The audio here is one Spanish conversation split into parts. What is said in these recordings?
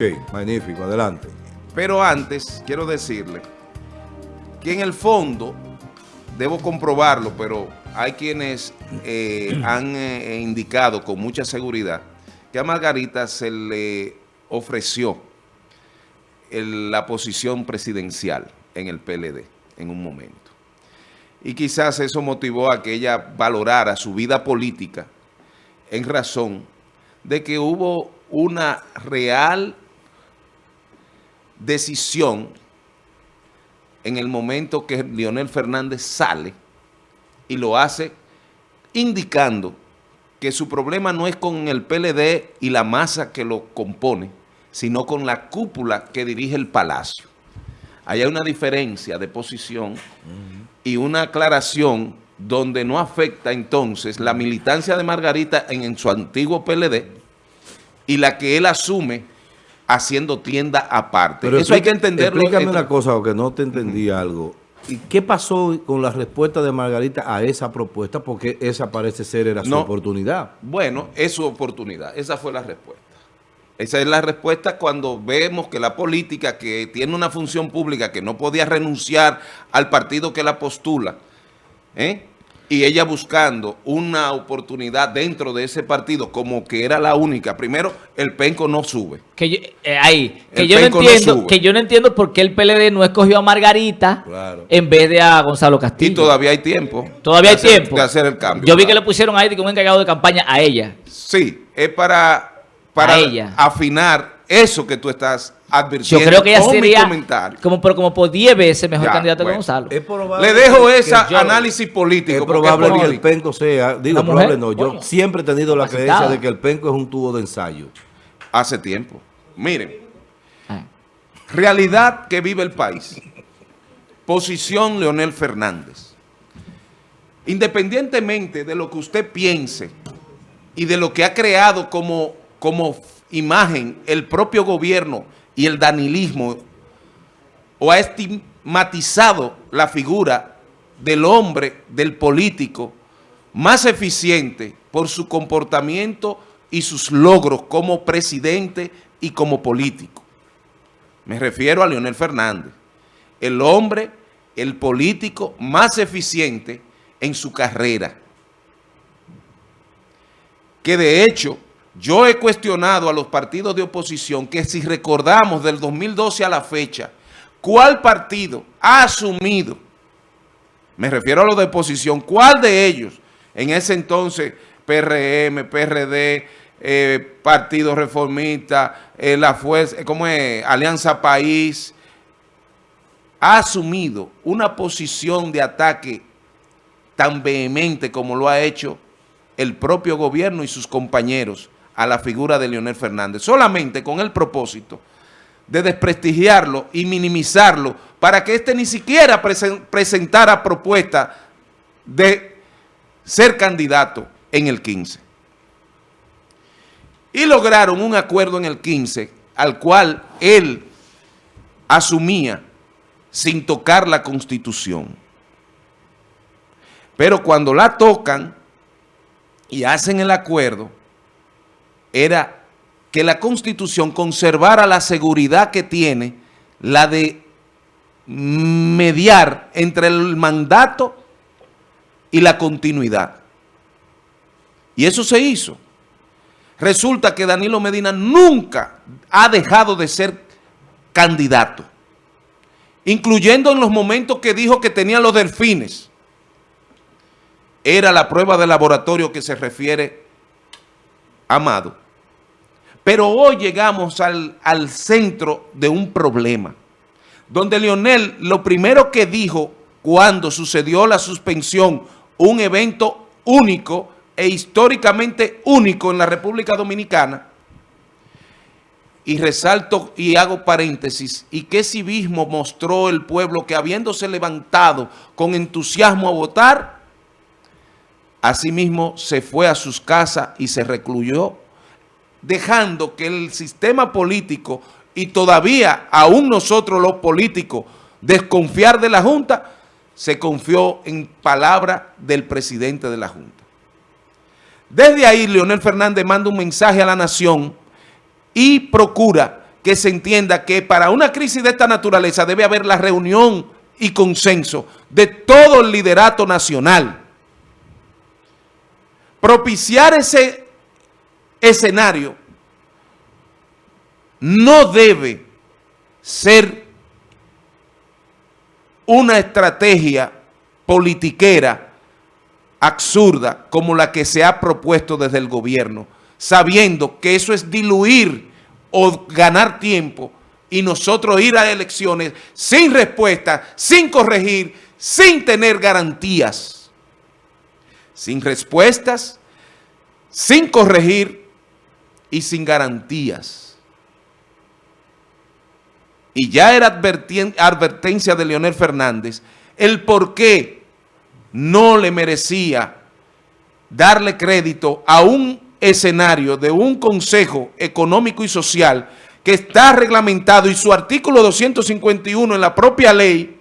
Ok, magnífico, adelante. Pero antes, quiero decirle que en el fondo, debo comprobarlo, pero hay quienes eh, han eh, indicado con mucha seguridad que a Margarita se le ofreció la posición presidencial en el PLD en un momento. Y quizás eso motivó a que ella valorara su vida política en razón de que hubo una real decisión en el momento que Leonel Fernández sale y lo hace indicando que su problema no es con el PLD y la masa que lo compone, sino con la cúpula que dirige el palacio. Ahí hay una diferencia de posición y una aclaración donde no afecta entonces la militancia de Margarita en, en su antiguo PLD y la que él asume haciendo tienda aparte. Eso hay que entenderlo. Explícame una cosa, porque no te entendí algo. ¿Y qué pasó con la respuesta de Margarita a esa propuesta? Porque esa parece ser era su No. oportunidad. Bueno, es su oportunidad. Esa fue la respuesta. Esa es la respuesta cuando vemos que la política que tiene una función pública que no podía renunciar al partido que la postula, ¿eh? Y ella buscando una oportunidad dentro de ese partido como que era la única. Primero, el penco no sube. Que yo, eh, ahí, que El yo no entiendo, que yo no entiendo por qué el PLD no escogió a Margarita Claro. en vez de a Gonzalo Castillo. Y todavía hay tiempo. Todavía hay hacer- tiempo. De hacer el cambio. Yo vi que le pusieron ahí un encargado de campaña a ella. Sí, es para, para A ella. afinar eso que tú estás Yo advirtiendo. creo que ella sería comentario. como, pero como por 10 veces mejor Ya, candidato bueno. que Gonzalo. Es Le dejo ese yo- análisis político. Es probable que el penco sea, digo, probable no, yo siempre he tenido la creencia de que el penco es un tubo de ensayo. Hace tiempo. Miren, Ah. realidad que vive el país. Posición Leonel Fernández. Independientemente de lo que usted piense y de lo que ha creado como, como imagen el propio gobierno y el danilismo, o ha estigmatizado la figura del hombre, del político, más eficiente por su comportamiento y sus logros como presidente y como político. Me refiero a Leonel Fernández, el hombre, el político más eficiente en su carrera. Que de hecho, yo he cuestionado a los partidos de oposición que si recordamos del 2012 a la fecha, ¿cuál partido ha asumido, me refiero a los de oposición, cuál de ellos, en ese entonces, PRM, PRD, eh, Partido Reformista, eh, la Fuerza, ¿cómo es? Alianza País, ha asumido una posición de ataque tan vehemente como lo ha hecho el propio gobierno y sus compañeros a la figura de Leonel Fernández, solamente con el propósito de desprestigiarlo y minimizarlo para que éste ni siquiera presen- presentara propuesta de ser candidato en el 15. Y lograron un acuerdo en el 15 al cual él asumía sin tocar la Constitución. Pero cuando la tocan y hacen el acuerdo, era que la Constitución conservara la seguridad que tiene, la de mediar entre el mandato y la continuidad. Y eso se hizo. Resulta que Danilo Medina nunca ha dejado de ser candidato, incluyendo en los momentos que dijo que tenía los delfines. Era la prueba de laboratorio que se refiere Amado. Pero hoy llegamos al, al centro de un problema, donde Leonel lo primero que dijo cuando sucedió la suspensión, un evento único e históricamente único en la República Dominicana, y resalto y hago paréntesis, y qué civismo mostró el pueblo que habiéndose levantado con entusiasmo a votar, asimismo se fue a sus casas y se recluyó, dejando que el sistema político y todavía aún nosotros los políticos desconfiar de la Junta, se confió en palabra del presidente de la Junta. Desde ahí, Leonel Fernández manda un mensaje a la nación y procura que se entienda que para una crisis de esta naturaleza debe haber la reunión y consenso de todo el liderato nacional. Propiciar ese escenario no debe ser una estrategia politiquera absurda como la que se ha propuesto desde el gobierno, sabiendo que eso es diluir o ganar tiempo y nosotros ir a elecciones sin respuesta, sin corregir, sin tener garantías. Sin respuestas, sin corregir y sin garantías. Y ya era advertencia de Leonel Fernández el por qué no le merecía darle crédito a un escenario de un Consejo Económico y Social que está reglamentado y su artículo 251 en la propia ley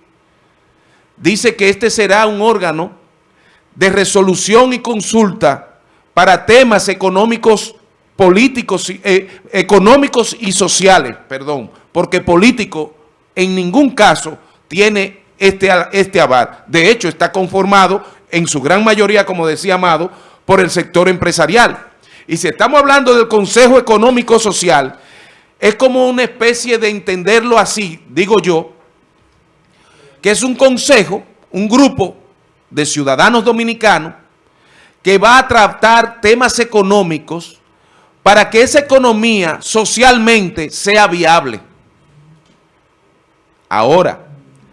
dice que este será un órgano de resolución y consulta para temas económicos, políticos, eh, económicos y sociales, perdón, porque político en ningún caso tiene este, este aval. De hecho, está conformado en su gran mayoría, como decía Amado, por el sector empresarial. Y si estamos hablando del Consejo Económico Social, es como una especie de entenderlo así, digo yo, que es un consejo, un grupo de ciudadanos dominicanos que va a tratar temas económicos para que esa economía socialmente sea viable. Ahora,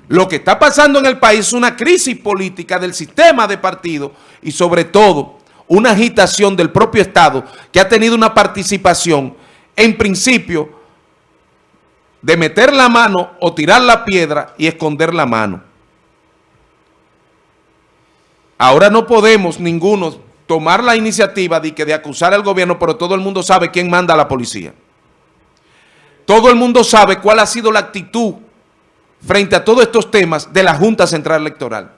lo que está pasando en el país es una crisis política del sistema de partido y sobre todo una agitación del propio Estado que ha tenido una participación, en principio, de meter la mano o tirar la piedra y esconder la mano. Ahora no podemos ninguno tomar la iniciativa de, que de acusar al gobierno, pero todo el mundo sabe quién manda a la policía. Todo el mundo sabe cuál ha sido la actitud frente a todos estos temas de la Junta Central Electoral.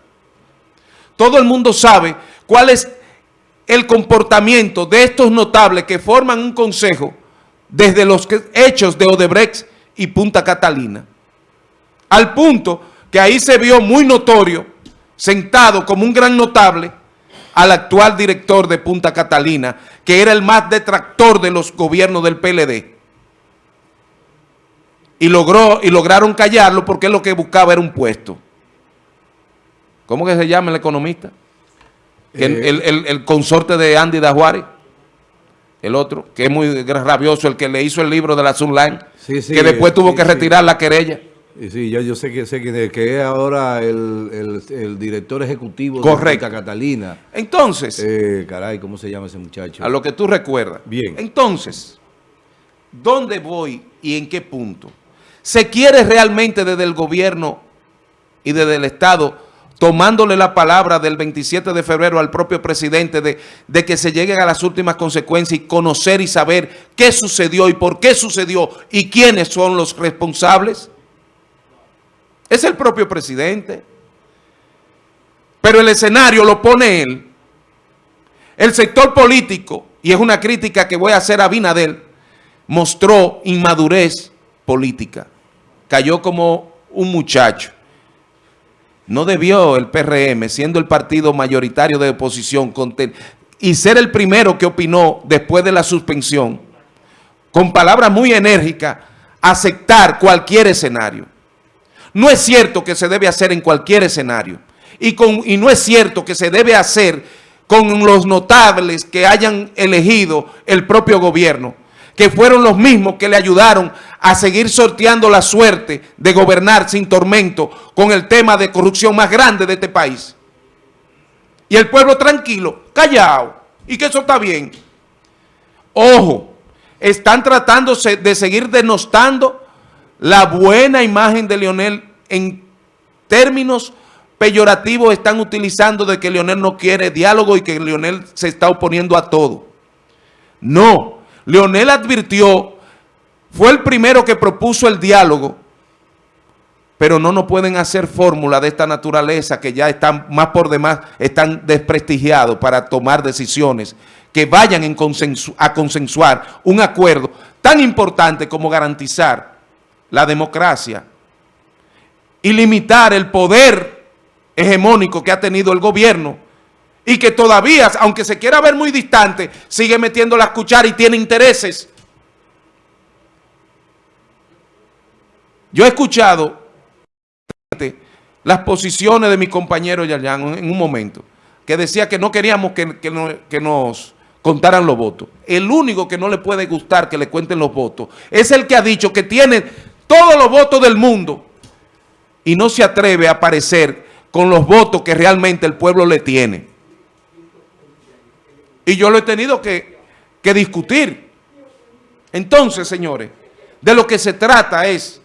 Todo el mundo sabe cuál es el comportamiento de estos notables que forman un consejo desde los hechos de Odebrecht y Punta Catalina. Al punto que ahí se vio muy notorio, sentado como un gran notable, al actual director de Punta Catalina, que era el más detractor de los gobiernos del PLD. Y, logró, y lograron callarlo porque lo que buscaba era un puesto. ¿Cómo que se llama el economista? Eh, el, consorte de Andy Dajuari, el otro, que es muy rabioso, el que le hizo el libro de la Sunline, que después tuvo que retirar la querella. Sí, yo, yo sé que sé que, es ahora el, director ejecutivo Correcto. de Catalina. Entonces. Eh, caray, ¿cómo se llama ese muchacho? A lo que tú recuerdas. Bien. Entonces, ¿dónde voy y en qué punto? ¿Se quiere realmente desde el gobierno y desde el Estado tomándole la palabra del 27 de febrero al propio presidente de, de, que se lleguen a las últimas consecuencias y conocer y saber qué sucedió y por qué sucedió y quiénes son los responsables? Es el propio presidente. Pero el escenario lo pone él. El sector político, y es una crítica que voy a hacer a Binadel, mostró inmadurez política. Cayó como un muchacho. No debió el PRM, siendo el partido mayoritario de oposición, y ser el primero que opinó después de la suspensión, con palabras muy enérgicas, aceptar cualquier escenario. No es cierto que se debe hacer en cualquier escenario. Y, con, y no es cierto que se debe hacer con los notables que hayan elegido el propio gobierno, que fueron los mismos que le ayudaron a seguir sorteando la suerte de gobernar sin tormento con el tema de corrupción más grande de este país. Y el pueblo tranquilo, callado, y que eso está bien. Ojo, están tratándose de seguir denostando la buena imagen de Leonel en términos peyorativos están utilizando de que Leonel no quiere diálogo y que Leonel se está oponiendo a todo. No, Leonel advirtió fue el primero que propuso el diálogo, pero no nos pueden hacer fórmulas de esta naturaleza que ya están más por demás, están desprestigiados para tomar decisiones que vayan a consensuar un acuerdo tan importante como garantizar la democracia y limitar el poder hegemónico que ha tenido el gobierno y que todavía, aunque se quiera ver muy distante, sigue metiendo las cucharas y tiene intereses. Yo he escuchado las posiciones de mi compañero Yayan en un momento, que decía que no queríamos que, que no- que nos contaran los votos. El único que no le puede gustar que le cuenten los votos es el que ha dicho que tiene todos los votos del mundo y no se atreve a aparecer con los votos que realmente el pueblo le tiene. Y yo lo he tenido que, que discutir. Entonces, señores, de lo que se trata es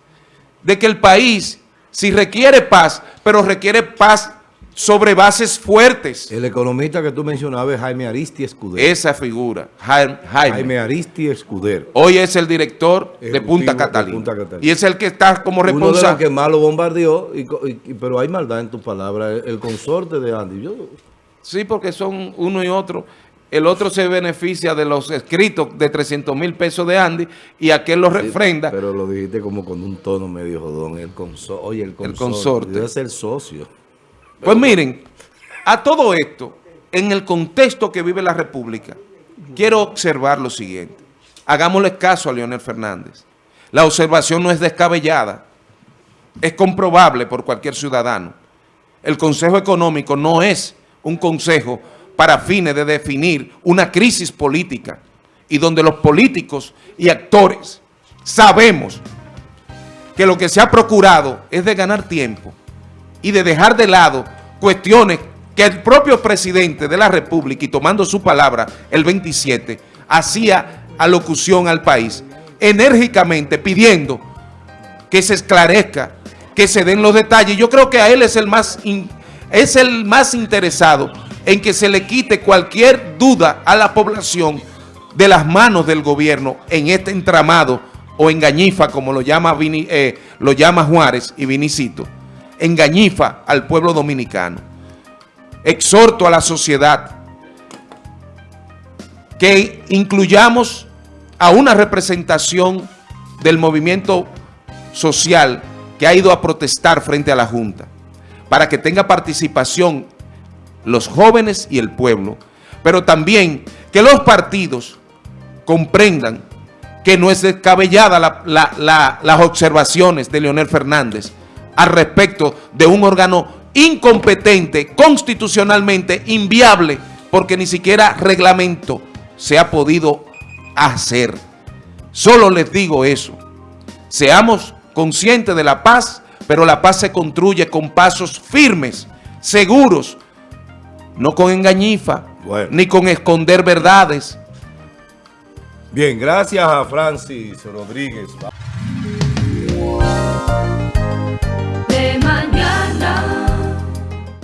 de que el país, si requiere paz, pero requiere paz sobre bases fuertes. El economista que tú mencionabas es Jaime Aristi Escudero. Esa figura, Jaime. Jaime. Aristi Escudero. Hoy es el director de Punta de Catalina. Punta Catalina. Y es el que está como Uno de los responsable. que más lo bombardeó, y co- y- y- pero hay maldad en tus palabras. El, el consorte de Andy. Yo, Sí, porque son uno y otro. El otro se beneficia de los escritos de 300 mil pesos de Andy y aquel lo refrenda. pero lo dijiste como con un tono medio jodón. El consorte. Oye, el consorte. consorte. Debe ser socio. Pues miren, a todo esto, en el contexto que vive la República, quiero observar lo siguiente. Hagámosle caso a Leonel Fernández. La observación no es descabellada. Es comprobable por cualquier ciudadano. El Consejo Económico no es un consejo para fines de definir una crisis política y donde los políticos y actores sabemos que lo que se ha procurado es de ganar tiempo y de dejar de lado cuestiones que el propio presidente de la República, y tomando su palabra el 27, hacía alocución al país, enérgicamente pidiendo que se esclarezca, que se den los detalles. Yo creo que a él es el más, es el más interesado en que se le quite cualquier duda a la población de las manos del gobierno en este entramado o engañifa, como lo llama, eh, lo llama Juárez y Vinicito, engañifa al pueblo dominicano. Exhorto a la sociedad que incluyamos a una representación del movimiento social que ha ido a protestar frente a la Junta, para que tenga participación los jóvenes y el pueblo, pero también que los partidos comprendan que no es descabellada la- la- la- las observaciones de Leonel Fernández al respecto de un órgano incompetente, constitucionalmente inviable, porque ni siquiera reglamento se ha podido hacer. Solo les digo eso. Seamos conscientes de la paz, pero la paz se construye con pasos firmes, seguros, no con engañifa, Bueno. ni con esconder verdades. Bien, gracias a Francis Rodríguez.